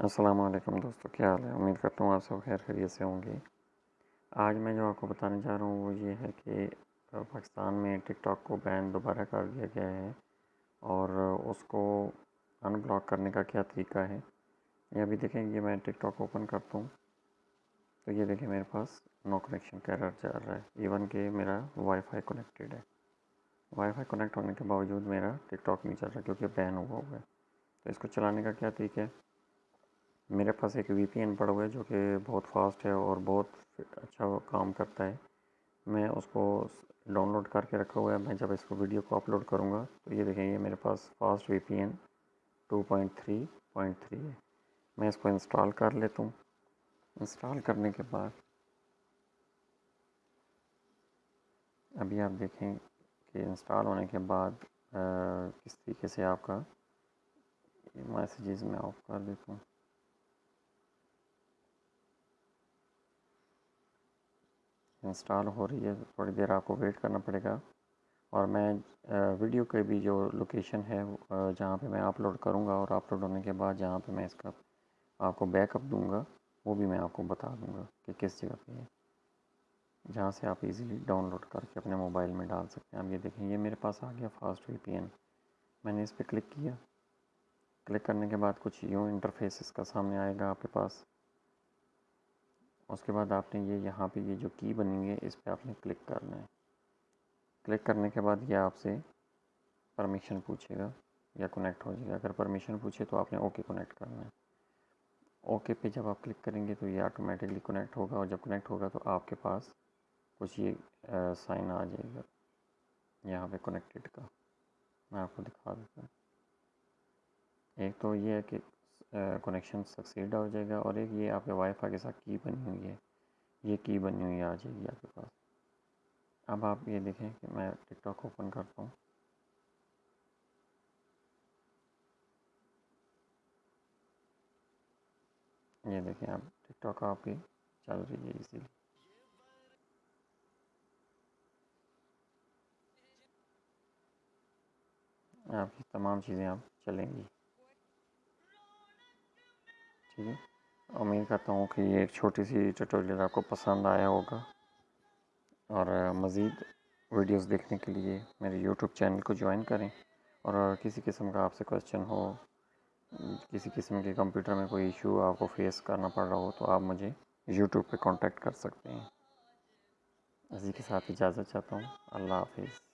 असलम दोस्तों, क्या हाल है? उम्मीद करता हूँ आप सब खैर खैरियत से होंगे। आज मैं जो आपको बताने जा रहा हूँ वो ये है कि पाकिस्तान में टिकटॉक को बैन दोबारा कर दिया गया है और उसको अनब्लॉक करने का क्या तरीका है? ये अभी देखेंगे मैं टिकटॉक ओपन करता हूँ। तो ये देखें, मेरे पास नो कनेक्शन का एरर जा रहा है। इवन के मेरा वाईफाई कनेक्टेड है। वाईफाई कनेक्ट होने के बावजूद मेरा टिकटॉक नहीं चल रहा क्योंकि बैन हुआ हुआ है। तो इसको चलाने का क्या तरीका है? मेरे पास एक वी पी एन पड़ा हुआ है जो कि बहुत फास्ट है और बहुत अच्छा काम करता है। मैं उसको डाउनलोड करके रखा हुआ है। मैं जब इसको वीडियो को अपलोड करूँगा तो ये देखेंगे मेरे पास fast V P N two point three point three है। मैं इसको इंस्टॉल कर लेता हूँ। इंस्टॉल करने के बाद अभी आप देखें कि इंस्टॉल होने के बाद आ, किस तरीके से आपका मैसेजेस मैं ऑफ़ कर देता हूँ। इंस्टॉल हो रही है, थोड़ी देर आपको वेट करना पड़ेगा। और मैं वीडियो के भी जो लोकेशन है जहाँ पे मैं अपलोड करूँगा और अपलोड होने के बाद जहाँ पे मैं इसका आपको बैकअप दूँगा, वो भी मैं आपको बता दूँगा कि किस जगह पे है। जहाँ से आप इजीली डाउनलोड करके अपने मोबाइल में डाल सकते हैं। आप ये देखें, ये मेरे पास आ गया फास्ट वीपीएन मैंने इस पर क्लिक किया। क्लिक करने के बाद कुछ यूँ इंटरफेस इसका सामने आएगा आपके पास। उसके बाद आपने ये यहाँ पे ये जो की बनी है, इस पर आपने क्लिक करना है। क्लिक करने के बाद ये आपसे परमिशन पूछेगा या कनेक्ट हो जाएगा। अगर परमिशन पूछे तो आपने ओके कनेक्ट करना है। ओके पे जब आप क्लिक करेंगे तो ये ऑटोमेटिकली कनेक्ट होगा और जब कनेक्ट होगा तो आपके पास कुछ ये साइन आ जाएगा। यहाँ पे कनेक्टेड का। मैं आपको दिखा देता हूँ। एक तो ये है कि कनेक्शन सक्सीड हो जाएगा और एक ये आपके वाईफाई के साथ की बनी हुई है। ये की बनी हुई आ जाएगी आपके पास। अब आप ये देखें कि मैं टिकटॉक ओपन करता हूँ। ये देखें आप टिकटॉक आपकी चल रही है इसीलिए आपकी तमाम चीज़ें आप चलेंगी। है उम्मीद करता हूँ कि ये एक छोटी सी ट्यूटोरियल आपको पसंद आया होगा। और मज़ीद वीडियोस देखने के लिए मेरे यूट्यूब चैनल को ज्वाइन करें। और किसी किस्म का आपसे क्वेश्चन हो, किसी किस्म के कंप्यूटर में कोई इशू आपको फेस करना पड़ रहा हो तो आप मुझे यूट्यूब पे कांटेक्ट कर सकते हैं। इसी के साथ इजाज़त चाहता हूँ। अल्लाह हाफिज़।